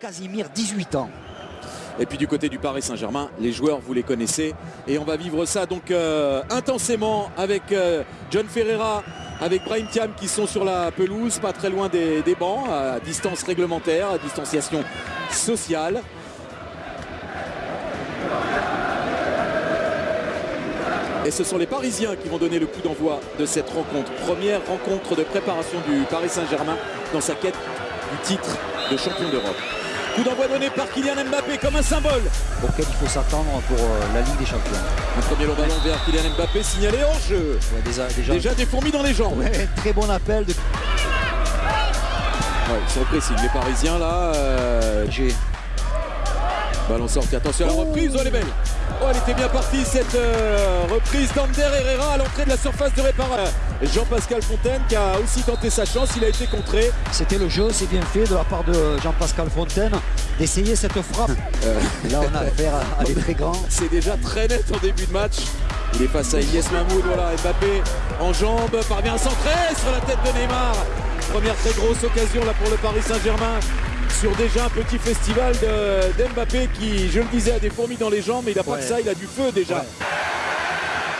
Casimir, 18 ans. Et puis du côté du Paris Saint-Germain, les joueurs, vous les connaissez. Et on va vivre ça donc euh, intensément avec euh, John Ferreira, avec Brahim Thiam qui sont sur la pelouse, pas très loin des, des bancs, à distance réglementaire, à distanciation sociale. Et ce sont les Parisiens qui vont donner le coup d'envoi de cette rencontre. Première rencontre de préparation du Paris Saint-Germain dans sa quête du titre de champion d'Europe. Coup d'envoi donné par Kylian Mbappé comme un symbole. Auquel il faut s'attendre pour euh, la Ligue des Champions. Un premier long ballon vers Kylian Mbappé signalé hors jeu. Ouais, déjà, déjà, Déjà des fourmis dans les jambes. Ouais, très bon appel de Ouais, ils sont. Les Parisiens là. euh, G. Ballon sorti. Attention à la reprise. Oh, elle est belle. Oh, elle était bien partie cette euh, reprise d'Ander Herrera à l'entrée de la surface de réparation. Jean-Pascal Fontaine qui a aussi tenté sa chance. Il a été contré. C'était le jeu, c'est bien fait de la part de Jean-Pascal Fontaine d'essayer cette frappe. Euh, là, on a affaire à des très grands. C'est déjà très net en début de match. Il est face à Ilyes Mahmoud. Voilà, Mbappé en jambes. Parvient à centrer sur la tête de Neymar. Première très grosse occasion là pour le Paris Saint-Germain. Sur déjà un petit festival de- d'Mbappé qui, je le disais, a des fourmis dans les jambes. Mais il n'a pas que ça, il a du feu déjà. Ouais.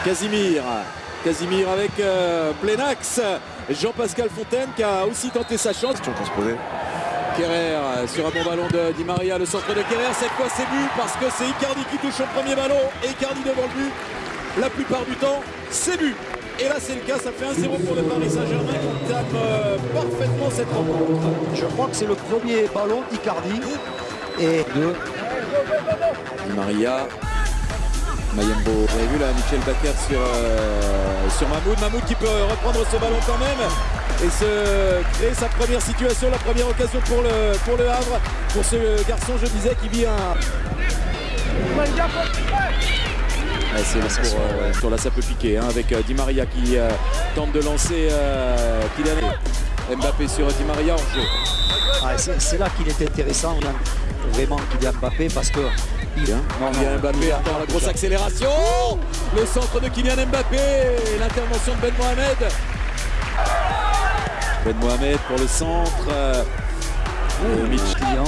Casimir. Casimir avec euh. Jean-Pascal Fontaine qui a aussi tenté sa chance. Kerrer euh, sur un bon ballon de Di Maria, le centre de Kerrer. Cette fois, c'est but parce que c'est Icardi qui touche au premier ballon. Et Icardi devant le but. La plupart du temps, c'est but. Et là, c'est le cas. Ça fait 1-0 pour le Paris Saint-Germain qui tape euh, parfaitement cette rencontre. Je crois que c'est le premier ballon d'Icardi. Et de Di Maria. Mayembo. Vous avez vu là, Michel Baker sur, euh, sur Mahmoud. Mahmoud qui peut reprendre ce ballon quand même et se créer sa première situation, la première occasion pour le, pour le Havre. Pour ce garçon, je disais, qui vit un. Ouais, c'est là pour, euh, sur là, ça peut piquer hein, avec euh, Di Maria qui euh, tente de lancer euh, Kylian Mbappé sur Di Maria en jeu. Ah, c'est là qu'il est intéressant, Yann, vraiment Kylian Mbappé, parce que il, non, Kylian Mbappé attend la grosse accélération. Le centre de Kylian Mbappé. L'intervention de Ben Mohamed. Ben Mohamed pour le centre. euh, euh, Mitch client.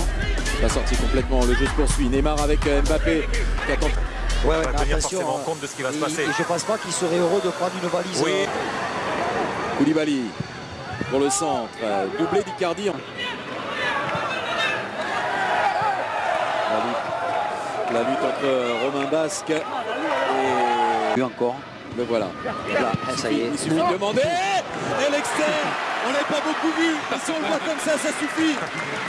la sortie complètement. Le jeu se poursuit. Neymar avec euh, Mbappé qui attend. Ouais, ouais, va tenir forcément hein. compte de ce qui va se Et- passer. et je pense pas qu'il serait heureux de prendre une valise. Oui. euh, Koulibaly pour le centre. euh, Doublé d'Icardi. La lutte, la lutte entre Romain Basque et Lui encore. le voilà. Là, Ah, ça y est. Il suffit de demander. Et l'externe, on l'avait pas beaucoup vu. Mais si on le voit comme ça, ça suffit.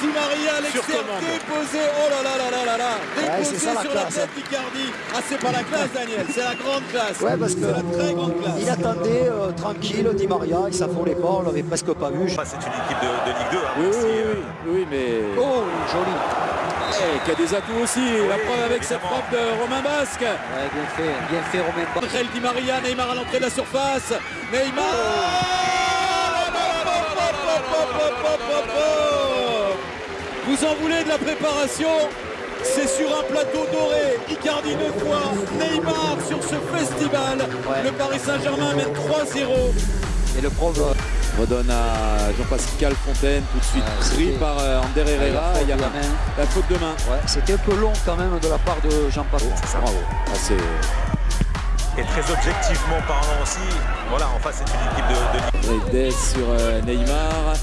Di Maria, l'externe commande. déposé. Oh là là là là là là. Déposé c'est ça, la sur la classe. tête d'Icardi. Ah, c'est pas la classe, Daniel. C'est la grande classe. Ouais, parce c'est la très grande que il classe. attendait euh, tranquille Di Maria, il s'affolait pas, on l'avait presque pas vu. Enfin, c'est une équipe de, de Ligue 2. hein, Oui, oui, euh, oui, oui, mais Oh, joli. eh, qui a des atouts aussi. la preuve avec cette évidemment. frappe de Romain Basque. Ouais, bien fait, bien fait Romain. Angel Di Maria, Neymar à l'entrée de la surface. Neymar Vous en voulez de la préparation? C'est sur un plateau doré. Icardi deux fois. Neymar sur ce festival. Ouais. Le Paris Saint-Germain mène 3-0. Et le prof, euh, Redonne à Jean-Pascal Fontaine, tout de suite pris par euh, Ander Herrera. la faute Il y a de la la, main. faute de main. ouais, c'était un peu long quand même de la part de Jean-Pascal. Bravo. Ah, c'est Et très objectivement parlant aussi, voilà, en face, c'est une équipe de, de Redes sur euh, Neymar.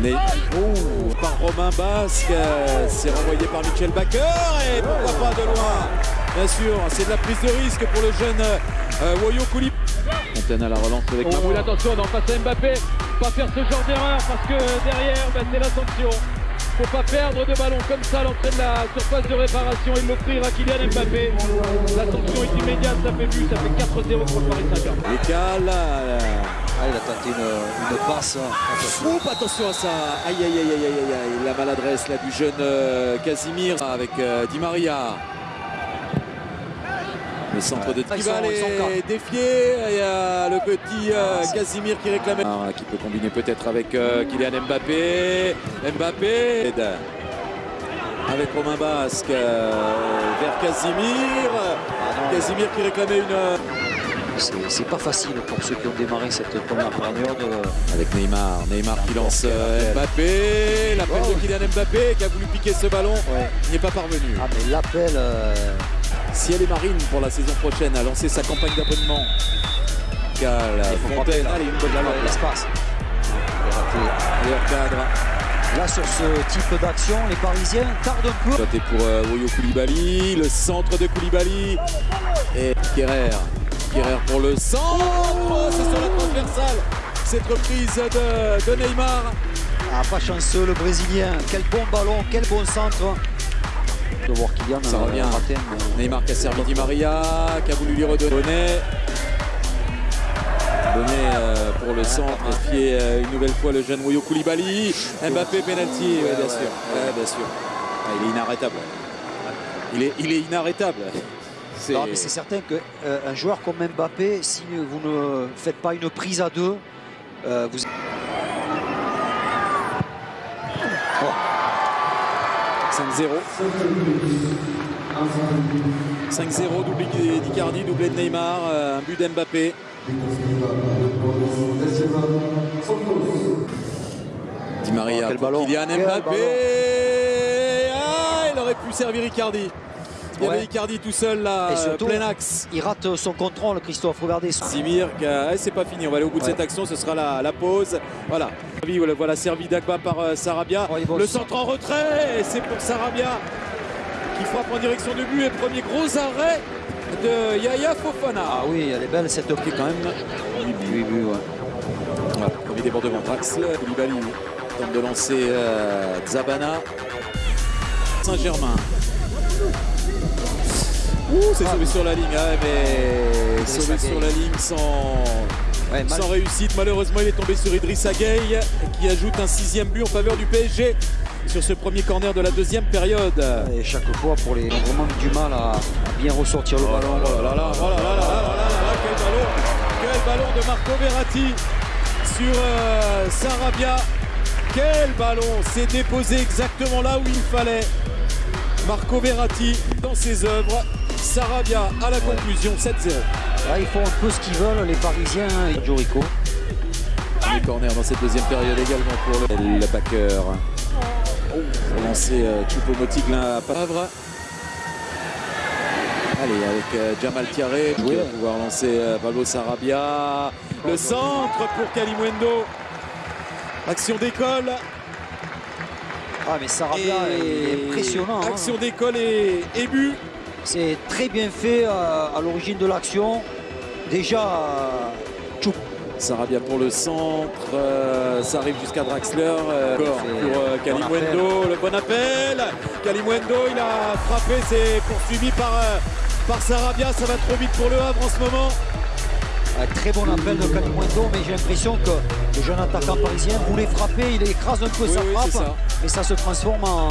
Ne- Oh, par Romain Basque. euh, C'est renvoyé par Michel Baker. Et pourquoi pas de loin Bien sûr, c'est de la prise de risque pour le jeune euh, Woyo Koulibaly. Fontaine à la relance avec Mamoud. attention, non, face à Mbappé, pas faire ce genre d'erreur parce que derrière, bah, c'est la sanction. Faut pas perdre de ballon comme ça à l'entrée de la surface de réparation et l'offrir à Kylian Mbappé. La sanction est immédiate, ça fait but, ça fait 4-0 pour le Paris Saint-Germain. Euh, Ah, il a tenté une, une passe. Oups, attention à ça. Aïe, aïe, aïe, aïe, aïe, aïe, aïe. La maladresse là, du jeune euh, Casimir avec euh, Di Maria. Le centre de sont est quatre. défié. Il y a le petit euh, Ah, Casimir qui réclamait. Ah, qui peut combiner peut-être avec euh, Kylian Mbappé. Mbappé. Avec Romain Basque euh, vers Casimir. Ah, non, Casimir qui réclamait une. c'est- pas facile pour ceux qui ont démarré cette première période. Avec Neymar. Neymar qui lance Mbappé. l'appel Oh, de. Kylian Mbappé qui a voulu piquer ce ballon. Ouais. Il n'y est pas parvenu. Ah mais l'appel, euh, Si elle est marine pour la saison prochaine, a lancé sa campagne d'abonnement. Faut frapper Fontaine, allez, une bonne balle. l'espace. Meilleur cadre. Là sur ce type d'action, les Parisiens tardent un peu. Sauté pour euh, Woyo Koulibaly, le centre de Koulibaly et Kerrer. Kerrer pour le centre, Oh, c'est sur la transversale. Cette reprise de, de Neymar. Ah, pas chanceux le Brésilien. Quel bon ballon, quel bon centre. De voir Kylian Ça euh, revient. rater, mais- Neymar qui a servi Di Maria, qui a voulu lui redonner. Bonnet. Bonnet euh, pour le centre, et puis euh, une nouvelle fois le jeune Woyo Koulibaly. Mbappé penalty, ouais, bien sûr. Ouais, bien sûr. Ah, il est inarrêtable. Il est, il est inarrêtable. C'est- Non, mais c'est certain qu'un joueur comme Mbappé, si vous ne faites pas une prise à deux, euh, vous 5-0. 5-0, doublé d'Icardi, doublé de Neymar, euh, un but d'Mbappé. Di Maria Oh, ballon, Kylian Mbappé. Ah, il aurait pu servir Icardi. Il y Ouais. avait Icardi tout seul là, Et surtout- plein axe. il rate son contrôle, Christophe. Regardez. Simir, eh, c'est pas fini, on va aller au bout de Ouais. cette action, ce sera la, la pause. Voilà. Voilà, voilà servi d'Agba par euh, Sarabia. Oh, le centre en retrait, et c'est pour Sarabia qui frappe en direction de but et premier gros arrêt de Yaya Fofana. Ah oui, elle est belle cette est quand même Oui, oui, oui, ouais. voilà, premier débordement. Draxler, Koulibaly tente de lancer euh, Zabana. Saint-Germain. Ouh, c'est sauvé sur la ligne, ah, mais sauvé sur la ligne sans, Ouais, sans réussite. Malheureusement, il est tombé sur Idrissa Gueye qui ajoute un sixième but en faveur du PSG sur ce premier corner de la deuxième période. Et chaque fois, pour les vraiment du mal à, bien ressortir le ballon. Oh là là, oh là là là là là là là, quel ballon Quel ballon de Marco Verratti sur euh, Sarabia. Quel ballon C'est déposé exactement là où il fallait. Marco Verratti dans ses œuvres. Sarabia à la conclusion 7-0. Là, ils font un peu ce qu'ils veulent, les Parisiens hein, et Jorico. Les corners dans cette deuxième période également pour le, le backer. Pour lancer euh, Choupo-Moting là à Pavre. Allez, avec euh, Jamal Tiaré Oui. va pouvoir lancer euh, Pablo Sarabia. Le centre pour Kalimundo. Action d'école. Ah, mais Sarabia, est impressionnant. hein. Action d'école et, et but. C'est très bien fait euh, à l'origine de l'action. Déjà, euh, Choup- Sarabia pour le centre. euh, ça arrive jusqu'à Draxler. euh, pour euh, bon Kalimundo. Le bon appel. Kalimundo, il a frappé. C'est poursuivi par, par Sarabia. Ça va trop vite pour le Havre en ce moment. un très bon appel de Calimundo, mais j'ai l'impression que le jeune attaquant parisien voulait frapper, il écrase un peu Oui, sa oui, frappe, mais ça se transforme en,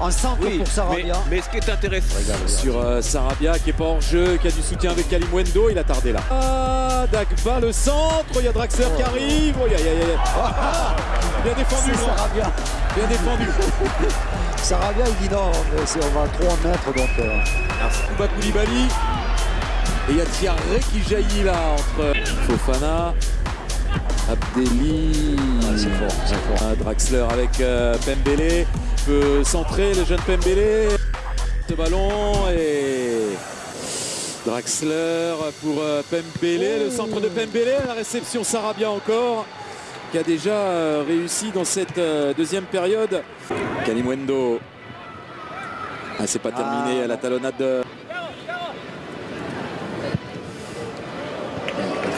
en centre Oui, pour Sarabia. mais ce qui est intéressant, Sur euh, Sarabia qui est pas hors jeu, qui a du soutien avec Kalimundo. Il a tardé là. Ah, Dagba le centre. Il y a Draxler qui arrive. Oh. Ah, bien défendu. Sarabia. Bien défendu. Sarabia, il dit non, mais c'est- on va trop en mettre, donc euh, Kuba Koulibaly. Et il y a Thierry qui jaillit là entre Fofana, Abdelli. c'est fort, c'est fort. Ah, Draxler avec euh, Pembele. Peut centrer le jeune Pembele. Ce ballon et Draxler pour euh, Pembele. Le centre de Pembele. La réception Sarabia encore. Qui a déjà euh, réussi dans cette euh, deuxième période. Kalimundo. Ah, c'est pas terminé. Ah, la talonnade de.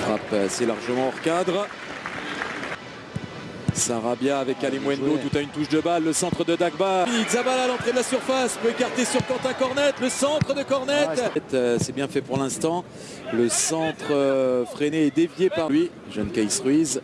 Frappe assez largement hors cadre. Sarabia avec Kalimundo, joué. tout à une touche de balle, le centre de Dagba. Zabala à l'entrée de la surface, peut écarter sur Quentin Cornet, le centre de Cornet. Ouais, Euh, C'est bien fait pour l'instant. Le centre euh, freiné et dévié par lui, jeune Caïs Ruiz.